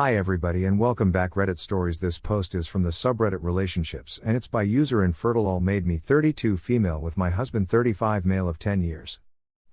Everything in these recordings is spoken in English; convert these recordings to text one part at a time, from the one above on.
Hi everybody and welcome back Reddit stories. This post is from the subreddit relationships and it's by user infertile all made me 32 female with my husband 35 male of 10 years.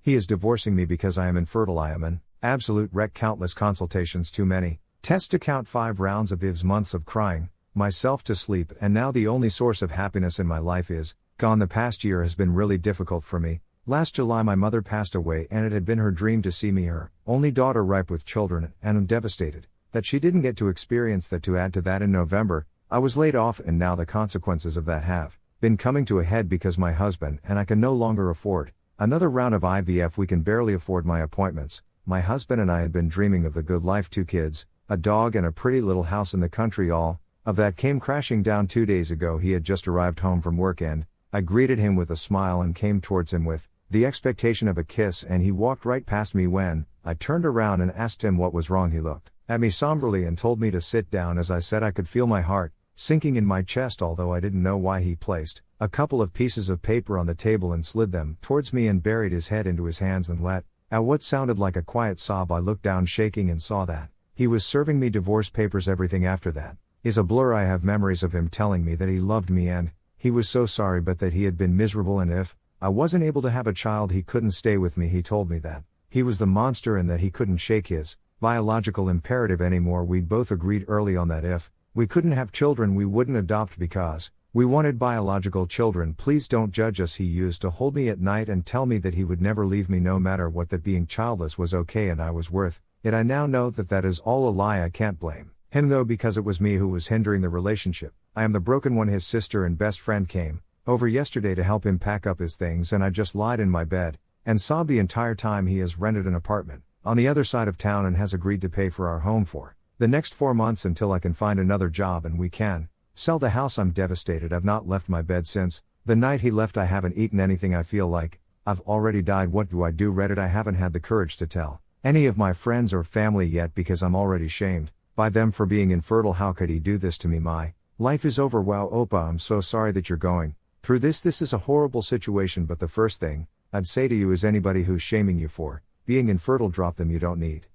He is divorcing me because I am infertile. I am an absolute wreck countless consultations too many. Test to count 5 rounds of Iv's months of crying, myself to sleep and now the only source of happiness in my life is gone the past year has been really difficult for me. Last July my mother passed away and it had been her dream to see me her only daughter ripe with children and I'm devastated that she didn't get to experience that to add to that in November, I was laid off and now the consequences of that have been coming to a head because my husband and I can no longer afford another round of IVF we can barely afford my appointments. My husband and I had been dreaming of the good life two kids, a dog and a pretty little house in the country all of that came crashing down 2 days ago. He had just arrived home from work and I greeted him with a smile and came towards him with the expectation of a kiss and he walked right past me when I turned around and asked him what was wrong. He looked at me somberly and told me to sit down as I said I could feel my heart sinking in my chest although I didn't know why he placed a couple of pieces of paper on the table and slid them towards me and buried his head into his hands and let out what sounded like a quiet sob I looked down shaking and saw that he was serving me divorce papers. Everything after that is a blur. I have memories of him telling me that he loved me and he was so sorry but that he had been miserable and if I wasn't able to have a child he couldn't stay with me. He told me that he was the monster and that he couldn't shake his biological imperative anymore. We'd both agreed early on that if we couldn't have children, we wouldn't adopt because we wanted biological children. Please don't judge us. He used to hold me at night and tell me that he would never leave me no matter what, that being childless was okay and I was worth it. I now know that that is all a lie. I can't blame him though because it was me who was hindering the relationship. I am the broken one. His sister and best friend came over yesterday to help him pack up his things, and I just lied in my bed and sobbed the entire time he has rented an apartment on the other side of town and has agreed to pay for our home for the next four months until I can find another job and we can sell the house. I'm devastated. I've not left my bed since the night he left. I haven't eaten anything. I feel like I've already died. What do I do? Reddit. I haven't had the courage to tell any of my friends or family yet because I'm already shamed by them for being infertile. How could he do this to me? My life is over. Wow, Opa, I'm so sorry that you're going through this. This is a horrible situation, but the first thing I'd say to you is anybody who's shaming you for being infertile, drop them, you don't need.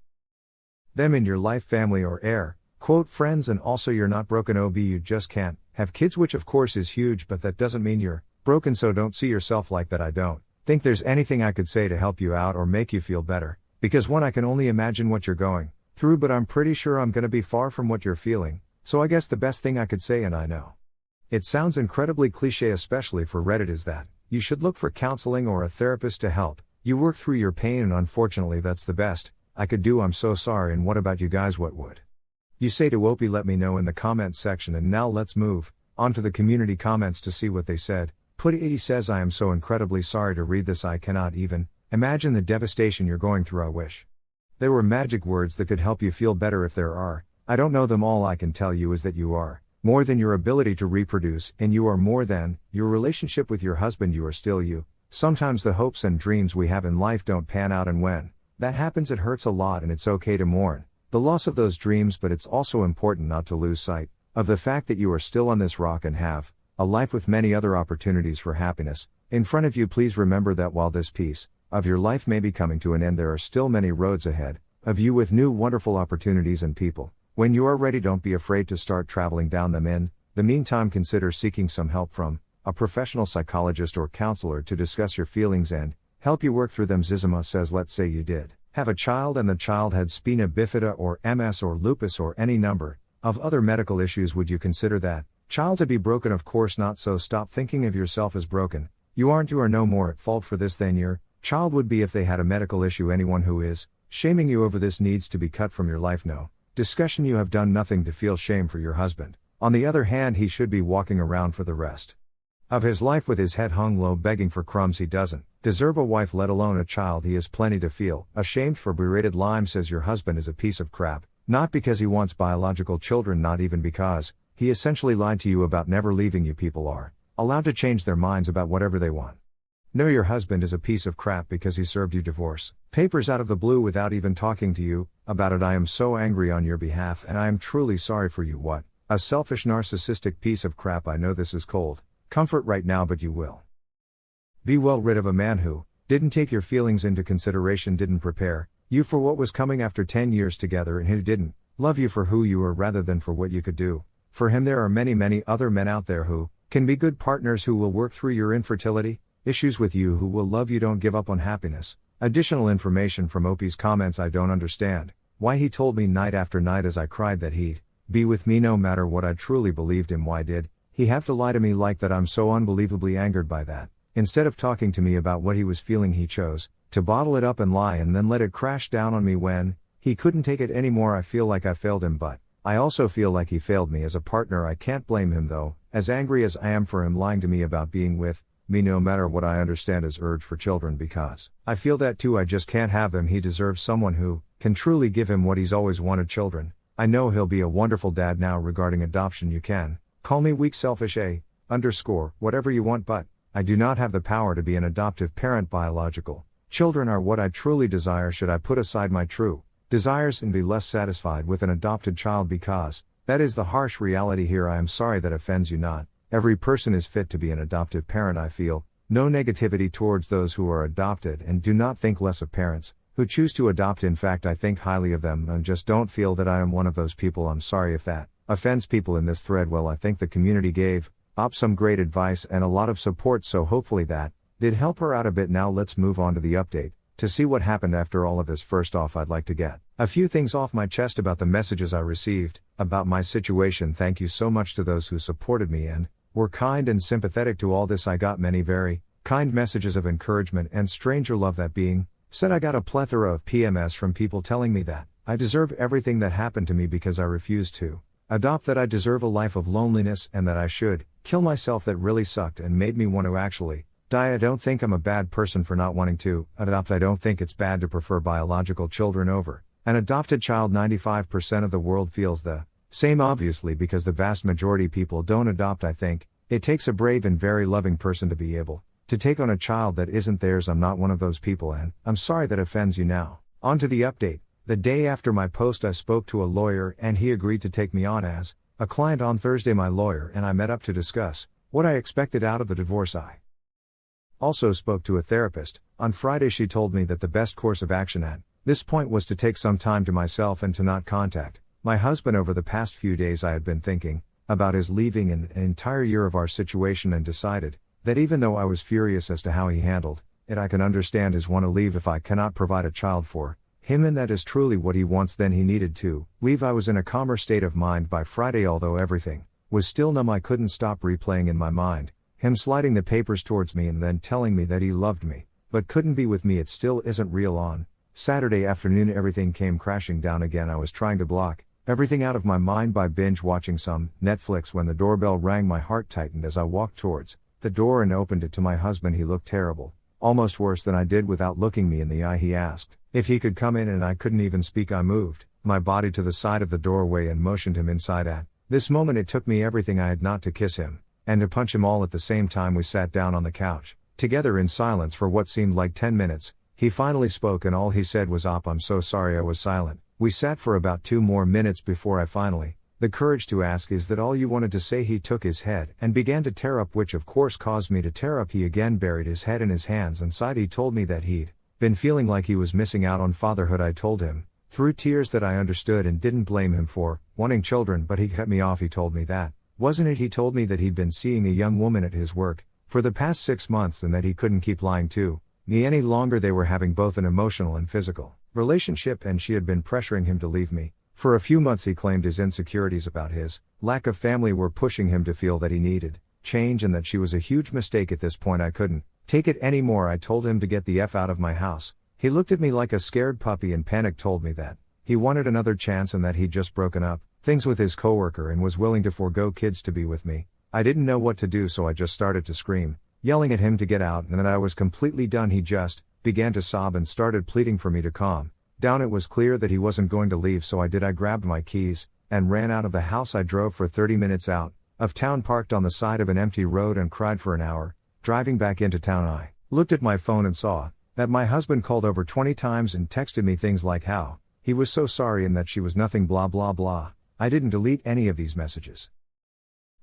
Them in your life, family, or air. Quote friends, and also you're not broken, OB, you just can't. Have kids, which of course is huge, but that doesn't mean you're broken, so don't see yourself like that. I don't. Think there's anything I could say to help you out or make you feel better, because one, I can only imagine what you're going through, but I'm pretty sure I'm gonna be far from what you're feeling, so I guess the best thing I could say, and I know. It sounds incredibly cliche, especially for Reddit, is that you should look for counseling or a therapist to help you work through your pain, and unfortunately, that's the best I could do. I'm so sorry. And what about you guys? What would you say to Opie? Let me know in the comments section. And now let's move on to the community comments to see what they said. Putty says, I am so incredibly sorry to read this. I cannot even imagine the devastation you're going through. I wish there were magic words that could help you feel better if there are. I don't know them all. I can tell you is that you are more than your ability to reproduce, and you are more than your relationship with your husband. You are still you. Sometimes the hopes and dreams we have in life don't pan out, and when that happens, it hurts a lot, and it's okay to mourn the loss of those dreams, but it's also important not to lose sight of the fact that you are still on this rock and have a life with many other opportunities for happiness in front of you. Please remember that while this piece of your life may be coming to an end, there are still many roads ahead of you with new wonderful opportunities and people. When you are ready, don't be afraid to start traveling down them. In the meantime, consider seeking some help from a professional psychologist or counselor to discuss your feelings and help you work through them. Zizima says, let's say you did have a child and the child had spina bifida or MS or lupus or any number of other medical issues. Would you consider that child to be broken? Of course not. So stop thinking of yourself as broken. You aren't, you are no more at fault for this than your child would be if they had a medical issue. Anyone who is shaming you over this needs to be cut from your life. No discussion. You have done nothing to feel shame for your husband. On the other hand, he should be walking around for the rest of his life with his head hung low begging for crumbs he doesn't deserve a wife let alone a child he has plenty to feel. Ashamed for berated lime says your husband is a piece of crap. Not because he wants biological children not even because he essentially lied to you about never leaving you. People are allowed to change their minds about whatever they want. No your husband is a piece of crap because he served you divorce. Papers out of the blue without even talking to you about it. I am so angry on your behalf and i am truly sorry for you. What a selfish narcissistic piece of crap. I know this is cold Comfort right now, but you will. Be well rid of a man who didn't take your feelings into consideration, didn't prepare you for what was coming after 10 years together, and who didn't love you for who you are rather than for what you could do. For him, there are many, many other men out there who can be good partners who will work through your infertility, issues with you who will love you, don't give up on happiness. Additional information from Opie's comments I don't understand. Why he told me night after night as I cried that he'd be with me no matter what I truly believed him. Why did he have to lie to me like that? I'm so unbelievably angered by that. Instead of talking to me about what he was feeling, he chose to bottle it up and lie and then let it crash down on me when he couldn't take it anymore. I feel like I failed him, but I also feel like he failed me as a partner. I can't blame him though, as angry as I am for him lying to me about being with me no matter what I understand his urge for children because I feel that too. I just can't have them. He deserves someone who can truly give him what he's always wanted children. I know he'll be a wonderful dad now regarding adoption. You can call me weak, selfish, a underscore, whatever you want, but I do not have the power to be an adoptive parent. Biological children are what I truly desire. Should I put aside my true desires and be less satisfied with an adopted child because that is the harsh reality here. I am sorry that offends you not. Every person is fit to be an adoptive parent. I feel no negativity towards those who are adopted and do not think less of parents who choose to adopt. In fact, I think highly of them and just don't feel that I am one of those people. I'm sorry if that offends people in this thread. Well, I think the community gave op some great advice and a lot of support, so hopefully that did help her out a bit. Now let's move on to the update to see what happened after all of this. First off, I'd like to get a few things off my chest about the messages I received about my situation. Thank you so much to those who supported me and were kind and sympathetic to all this. I got many very kind messages of encouragement and stranger love that being said I got a plethora of PMS from people telling me that I deserve everything that happened to me because I refused to adopt that I deserve a life of loneliness and that I should kill myself that really sucked and made me want to actually die. I don't think I'm a bad person for not wanting to adopt. I don't think it's bad to prefer biological children over an adopted child. 95% of the world feels the same obviously because the vast majority people don't adopt. I think it takes a brave and very loving person to be able to take on a child that isn't theirs. I'm not one of those people and I'm sorry that offends you now. On to the update. The day after my post, I spoke to a lawyer and he agreed to take me on as a client on Thursday, my lawyer and I met up to discuss what I expected out of the divorce. I also spoke to a therapist. On Friday, she told me that the best course of action at this point was to take some time to myself and to not contact my husband over the past few days. I had been thinking about his leaving an entire year of our situation and decided that even though I was furious as to how he handled it, I can understand his want to leave if I cannot provide a child for him and that is truly what he wants then he needed to leave I was in a calmer state of mind by Friday although everything was still numb I couldn't stop replaying in my mind him sliding the papers towards me and then telling me that he loved me but couldn't be with me it still isn't real on. Saturday afternoon everything came crashing down again I was trying to block everything out of my mind by binge watching some Netflix when the doorbell rang my heart tightened as I walked towards the door and opened it to my husband he looked terrible almost worse than I did without looking me in the eye he asked if he could come in and I couldn't even speak, I moved my body to the side of the doorway and motioned him inside at. This moment it took me everything I had not to kiss him, and to punch him all at the same time we sat down on the couch, together in silence for what seemed like 10 minutes. He finally spoke and all he said was op I'm so sorry I was silent. We sat for about two more minutes before I finally, the courage to ask is that all you wanted to say he took his head and began to tear up which of course caused me to tear up he again buried his head in his hands and sighed he told me that he'd been feeling like he was missing out on fatherhood, I told him, through tears that I understood and didn't blame him for wanting children, but he cut me off. He told me that, wasn't it? He told me that he'd been seeing a young woman at his work for the past six months and that he couldn't keep lying to me any longer. They were having both an emotional and physical relationship, and she had been pressuring him to leave me. For a few months, he claimed his insecurities about his lack of family were pushing him to feel that he needed change and that she was a huge mistake at this point. I couldn't Take it anymore, I told him to get the F out of my house. He looked at me like a scared puppy and panic told me that he wanted another chance and that he'd just broken up things with his coworker and was willing to forego kids to be with me. I didn't know what to do so I just started to scream, yelling at him to get out and that I was completely done. He just began to sob and started pleading for me to calm down. It was clear that he wasn't going to leave so I did I grabbed my keys and ran out of the house. I drove for 30 minutes out of town parked on the side of an empty road and cried for an hour. Driving back into town, I looked at my phone and saw that my husband called over 20 times and texted me things like how he was so sorry and that she was nothing, blah, blah, blah. I didn't delete any of these messages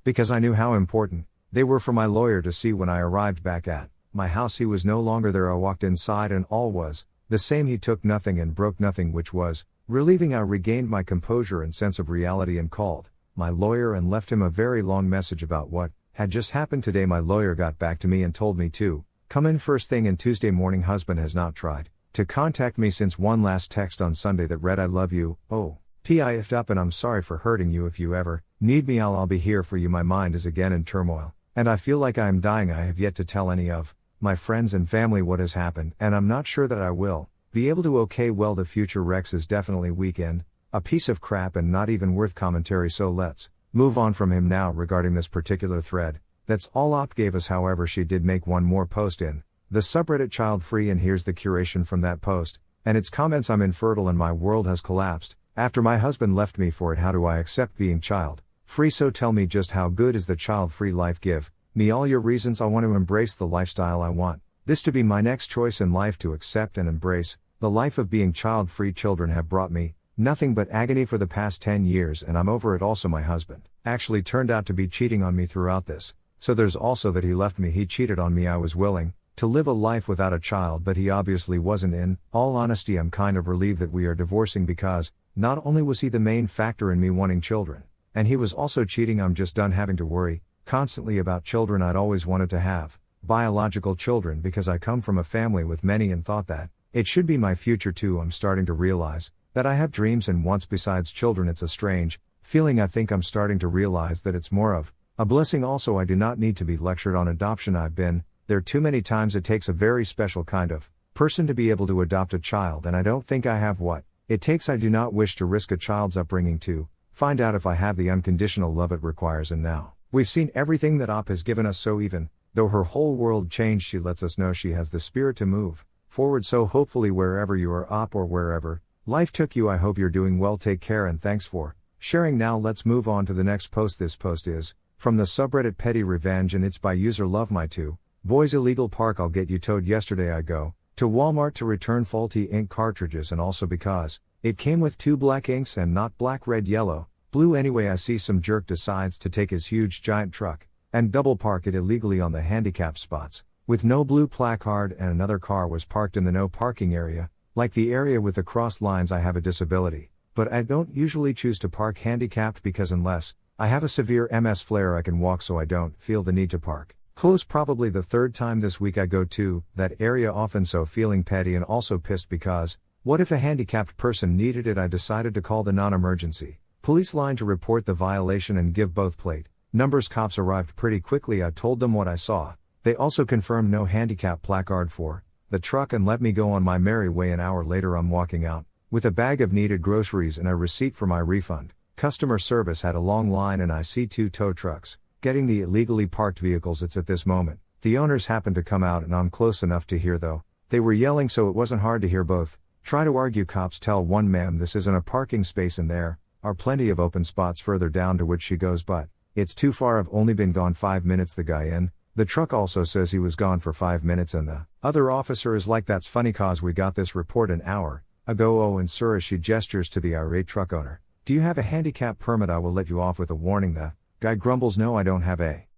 because I knew how important they were for my lawyer to see when I arrived back at my house. He was no longer there. I walked inside and all was the same. He took nothing and broke nothing, which was Relieving, I regained my composure and sense of reality and called my lawyer and left him a very long message about what had just happened today. My lawyer got back to me and told me to come in first thing and Tuesday morning. Husband has not tried to contact me since one last text on Sunday that read, I love you. Oh, P. I ifed up and I'm sorry for hurting you. If you ever need me, I'll, I'll be here for you. My mind is again in turmoil, and I feel like I am dying. I have yet to tell any of my friends and family what has happened, and I'm not sure that I will be able to okay well the future Rex is definitely weekend, a piece of crap and not even worth commentary so let's move on from him now regarding this particular thread. That's all Op gave us however she did make one more post in the subreddit child free and here's the curation from that post, and its comments I'm infertile and my world has collapsed, after my husband left me for it how do I accept being child free so tell me just how good is the child free life give, me all your reasons I want to embrace the lifestyle I want, this to be my next choice in life to accept and embrace, the life of being child free children have brought me, Nothing but agony for the past 10 years, and I'm over it. Also, my husband actually turned out to be cheating on me throughout this. So there's also that he left me, he cheated on me. I was willing to live a life without a child, but he obviously wasn't in. All honesty, I'm kind of relieved that we are divorcing because not only was he the main factor in me wanting children, and he was also cheating, I'm just done having to worry constantly about children I'd always wanted to have biological children because I come from a family with many and thought that it should be my future too. I'm starting to realize that I have dreams and wants besides children. It's a strange feeling. I think I'm starting to realize that it's more of a blessing. Also, I do not need to be lectured on adoption. I've been there too many times. It takes a very special kind of person to be able to adopt a child, and I don't think I have what it takes. I do not wish to risk a child's upbringing to find out if I have the unconditional love it requires. And now, we've seen everything that Op has given us, so even though her whole world changed, she lets us know she has the spirit to move forward. So, hopefully, wherever you are, Op, or wherever Life took you. I hope you're doing well. Take care and thanks for sharing. Now let's move on to the next post. This post is from the subreddit Petty Revenge and it's by user Love My Two. Boys illegal park. I'll get you towed. Yesterday I go to Walmart to return faulty ink cartridges and also because it came with two black inks and not black, red, yellow, blue. Anyway, I see some jerk decides to take his huge giant truck and double park it illegally on the handicap spots with no blue placard and another car was parked in the no parking area like the area with the crossed lines, I have a disability, but I don't usually choose to park handicapped because unless I have a severe MS flare, I can walk so I don't feel the need to park. Close probably the third time this week I go to that area often so feeling petty and also pissed because what if a handicapped person needed it? I decided to call the non emergency police line to report the violation and give both plate numbers. Cops arrived pretty quickly. I told them what I saw. They also confirmed no handicap placard for the truck and let me go on my merry way. An hour later, I'm walking out with a bag of needed groceries and a receipt for my refund. Customer service had a long line, and I see two tow trucks getting the illegally parked vehicles. It's at this moment. The owners happened to come out, and I'm close enough to hear though. They were yelling, so it wasn't hard to hear both. Try to argue, cops tell one ma'am this isn't a parking space, and there are plenty of open spots further down to which she goes, but it's too far. I've only been gone five minutes. The guy in the truck also says he was gone for five minutes and the other officer is like that's funny cause we got this report an hour ago oh and sir as she gestures to the irate truck owner. Do you have a handicap permit I will let you off with a warning the guy grumbles no I don't have a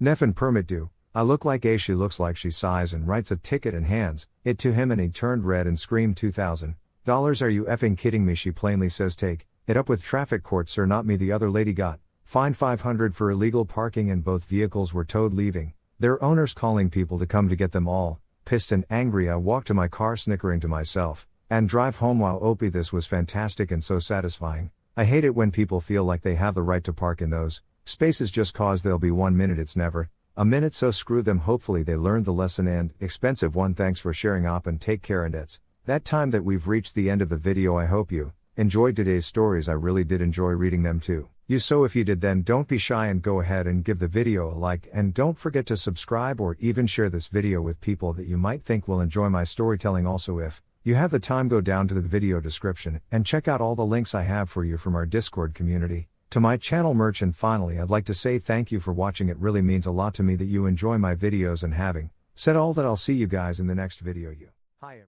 Neffin permit do. I look like a she looks like she sighs and writes a ticket and hands it to him and he turned red and screamed two thousand dollars are you effing kidding me she plainly says take it up with traffic court sir not me the other lady got Fined 500 for illegal parking and both vehicles were towed leaving. Their owners calling people to come to get them all. Pissed and angry, I walk to my car snickering to myself and drive home while Opie this was fantastic and so satisfying. I hate it when people feel like they have the right to park in those spaces just cause they'll be one minute it's never a minute so screw them hopefully they learned the lesson and expensive one thanks for sharing up and take care and it's that time that we've reached the end of the video I hope you enjoyed today's stories I really did enjoy reading them too. You so if you did then don't be shy and go ahead and give the video a like and don't forget to subscribe or even share this video with people that you might think will enjoy my storytelling. Also if you have the time go down to the video description and check out all the links I have for you from our Discord community. To my channel merch and finally I'd like to say thank you for watching. It really means a lot to me that you enjoy my videos and having said all that I'll see you guys in the next video. You. Hi